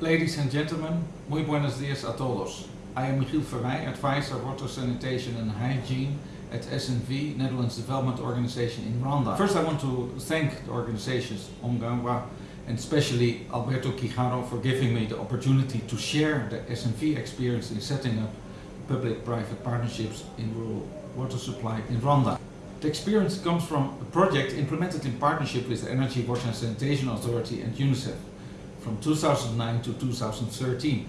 Ladies and gentlemen, muy buenos dias a todos. I am Michiel Verwij, advisor water sanitation and hygiene at SNV, Netherlands Development Organization in Rwanda. First I want to thank the organizations Omgangwa and especially Alberto Quijano for giving me the opportunity to share the SNV experience in setting up public-private partnerships in rural water supply in Rwanda. The experience comes from a project implemented in partnership with the Energy, Water and Sanitation Authority and UNICEF from 2009 to 2013.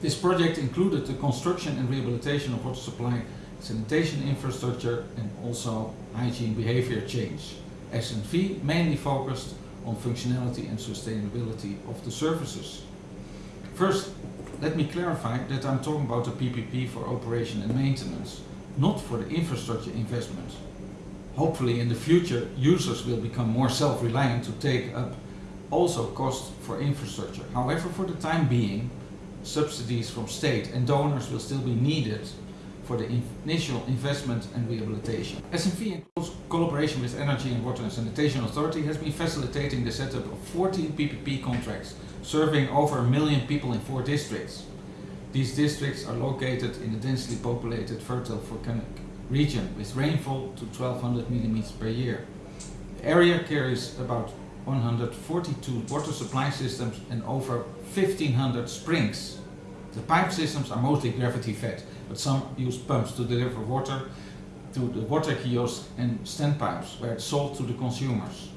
This project included the construction and rehabilitation of water supply, sanitation infrastructure and also hygiene behavior change. SNV mainly focused on functionality and sustainability of the services. First, let me clarify that I'm talking about the PPP for operation and maintenance, not for the infrastructure investment. Hopefully in the future users will become more self-reliant to take up also cost for infrastructure. However, for the time being, subsidies from state and donors will still be needed for the initial investment and rehabilitation. SNV in close collaboration with Energy and Water and Sanitation Authority has been facilitating the setup of 14 PPP contracts serving over a million people in four districts. These districts are located in a densely populated fertile volcanic region with rainfall to 1200 millimeters per year. The area carries about 142 water supply systems and over 1500 springs. The pipe systems are mostly gravity fed, but some use pumps to deliver water to the water kiosks and standpipes where it's sold to the consumers.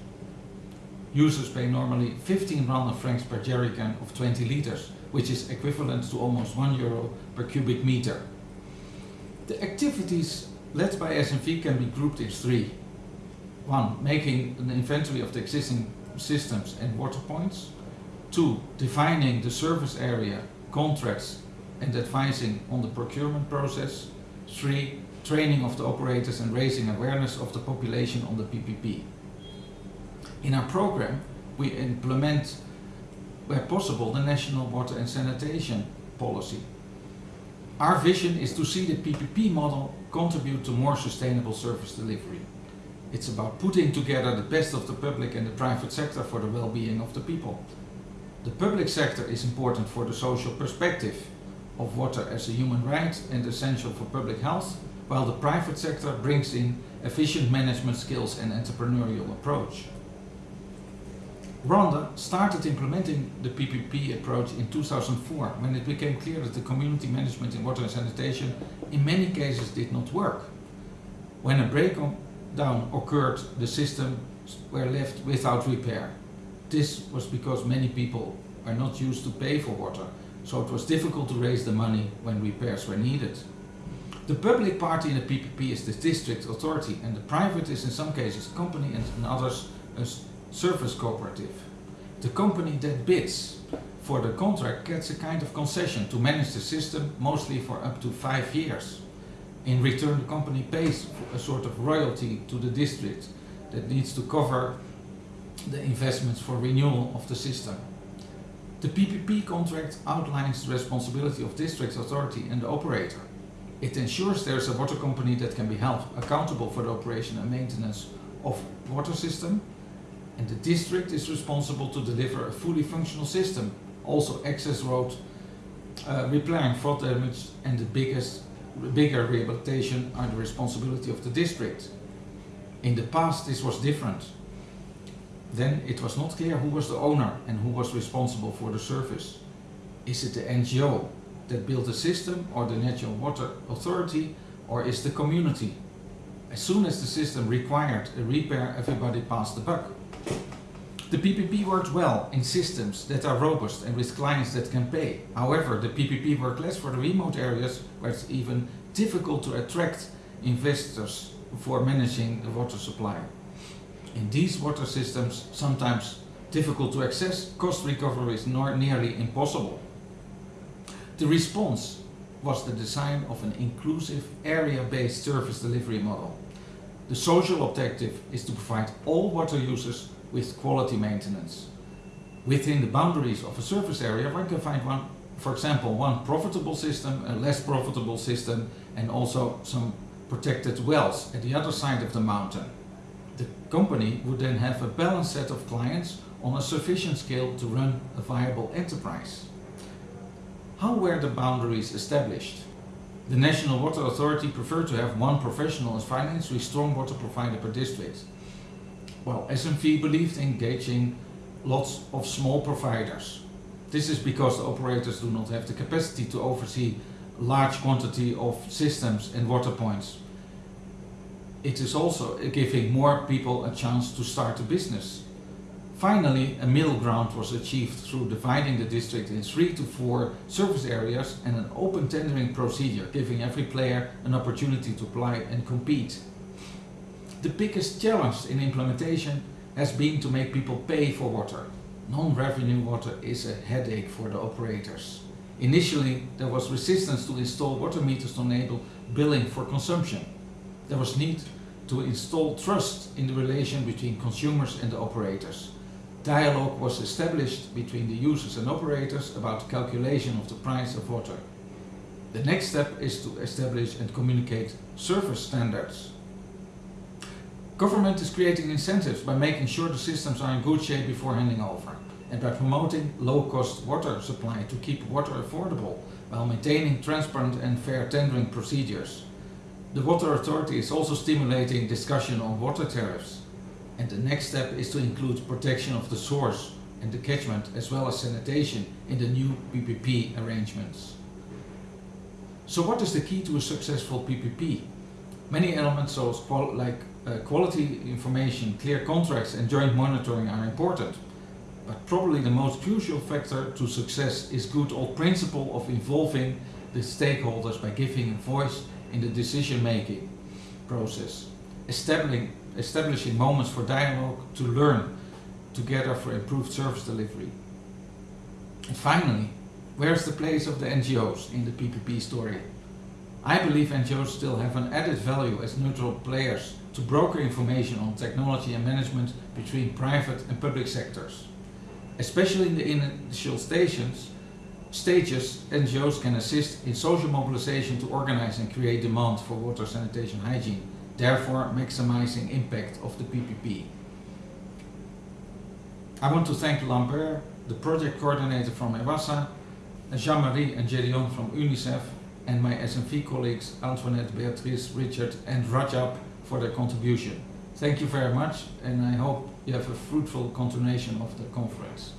Users pay normally 15 Rwanda francs per jerrycan of 20 liters, which is equivalent to almost 1 euro per cubic meter. The activities led by SNV can be grouped in three. One, making an inventory of the existing systems and water points. Two, defining the service area, contracts and advising on the procurement process. Three, training of the operators and raising awareness of the population on the PPP. In our program, we implement, where possible, the National Water and Sanitation Policy. Our vision is to see the PPP model contribute to more sustainable service delivery. It's about putting together the best of the public and the private sector for the well-being of the people. The public sector is important for the social perspective of water as a human right and essential for public health, while the private sector brings in efficient management skills and entrepreneurial approach. Rwanda started implementing the PPP approach in 2004 when it became clear that the community management in water and sanitation in many cases did not work. When a breakdown occurred, the systems were left without repair. This was because many people are not used to pay for water, so it was difficult to raise the money when repairs were needed. The public party in the PPP is the district authority and the private is in some cases a company and in others a service cooperative. The company that bids for the contract gets a kind of concession to manage the system mostly for up to five years. In return the company pays a sort of royalty to the district that needs to cover the investments for renewal of the system. The PPP contract outlines the responsibility of district authority and the operator. It ensures there is a water company that can be held accountable for the operation and maintenance of water system and the district is responsible to deliver a fully functional system. Also access road, uh, repairing flood damage and the biggest, bigger rehabilitation are the responsibility of the district. In the past this was different. Then it was not clear who was the owner and who was responsible for the service. Is it the NGO that built the system or the National Water Authority or is the community? As soon as the system required a repair, everybody passed the buck. The PPP works well in systems that are robust and with clients that can pay. However, the PPP works less for the remote areas where it's even difficult to attract investors for managing the water supply. In these water systems, sometimes difficult to access, cost recovery is nearly impossible. The response was the design of an inclusive area-based service delivery model. The social objective is to provide all water users with quality maintenance. Within the boundaries of a surface area one can find one, for example, one profitable system, a less profitable system and also some protected wells at the other side of the mountain. The company would then have a balanced set of clients on a sufficient scale to run a viable enterprise. How were the boundaries established? The National Water Authority preferred to have one professional as financially strong water provider per district. While SNV believed in engaging lots of small providers. This is because the operators do not have the capacity to oversee large quantity of systems and water points. It is also giving more people a chance to start a business. Finally, a middle ground was achieved through dividing the district in three to four service areas and an open tendering procedure, giving every player an opportunity to apply and compete. The biggest challenge in implementation has been to make people pay for water. Non-revenue water is a headache for the operators. Initially, there was resistance to install water meters to enable billing for consumption. There was need to install trust in the relation between consumers and the operators dialogue was established between the users and operators about calculation of the price of water. The next step is to establish and communicate service standards. Government is creating incentives by making sure the systems are in good shape before handing over and by promoting low-cost water supply to keep water affordable while maintaining transparent and fair tendering procedures. The Water Authority is also stimulating discussion on water tariffs and the next step is to include protection of the source and the catchment as well as sanitation in the new PPP arrangements. So what is the key to a successful PPP? Many elements like uh, quality information, clear contracts and joint monitoring are important. But probably the most crucial factor to success is good old principle of involving the stakeholders by giving a voice in the decision making process. Establishing establishing moments for dialogue to learn together for improved service delivery. And finally, where's the place of the NGOs in the PPP story? I believe NGOs still have an added value as neutral players to broker information on technology and management between private and public sectors. Especially in the initial stations, stages, NGOs can assist in social mobilization to organize and create demand for water sanitation hygiene therefore maximizing impact of the PPP. I want to thank Lambert, the project coordinator from EWASA, Jean-Marie and Gedeon from UNICEF, and my SNV colleagues Antoinette, Beatrice, Richard and Rajab for their contribution. Thank you very much and I hope you have a fruitful continuation of the conference.